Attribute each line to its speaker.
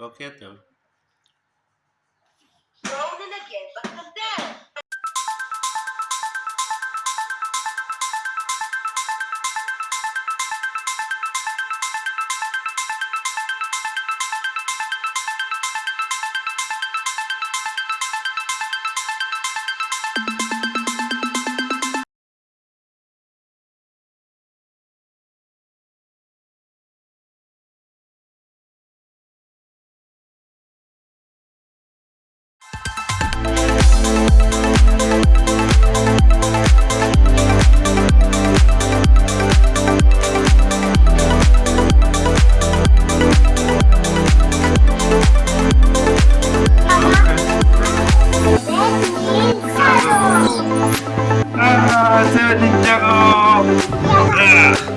Speaker 1: Bakit? ah?
Speaker 2: Rolling again,
Speaker 1: Ah, sa ninja ko! Ah!